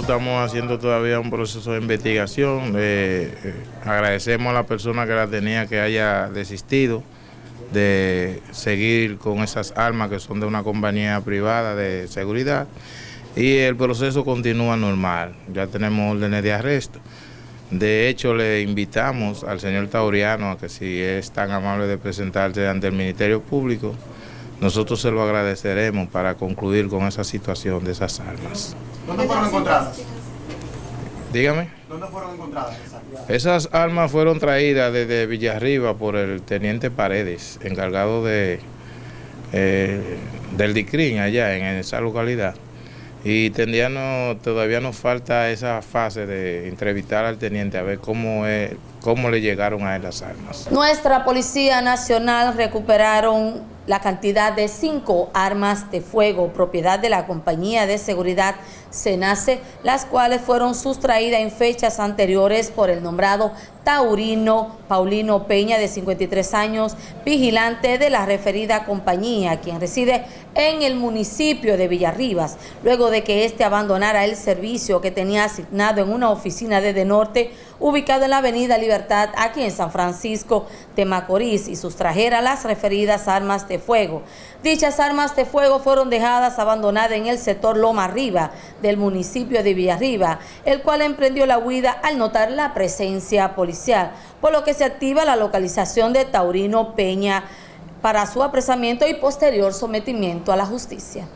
estamos haciendo todavía un proceso de investigación. Eh, eh, agradecemos a la persona que la tenía que haya desistido de seguir con esas armas que son de una compañía privada de seguridad y el proceso continúa normal. Ya tenemos órdenes de arresto. De hecho, le invitamos al señor Tauriano a que si es tan amable de presentarse ante el Ministerio Público, nosotros se lo agradeceremos para concluir con esa situación de esas armas. ¿Dónde fueron encontradas? Dígame. ¿Dónde fueron encontradas esas armas? fueron traídas desde Villarriba por el teniente Paredes, encargado de eh, del DICRIN allá en esa localidad. Y todavía nos falta esa fase de entrevistar al teniente a ver cómo, es, cómo le llegaron a él las armas. Nuestra Policía Nacional recuperaron la cantidad de cinco armas de fuego, propiedad de la compañía de seguridad Senace, las cuales fueron sustraídas en fechas anteriores por el nombrado Taurino Paulino Peña, de 53 años, vigilante de la referida compañía, quien reside en el municipio de Villarribas, luego de que éste abandonara el servicio que tenía asignado en una oficina de De Norte, ubicado en la avenida Libertad, aquí en San Francisco de Macorís, y sustrajera las referidas armas fuego. Dichas armas de fuego fueron dejadas abandonadas en el sector Loma Arriba del municipio de Villarriba, el cual emprendió la huida al notar la presencia policial, por lo que se activa la localización de Taurino Peña para su apresamiento y posterior sometimiento a la justicia.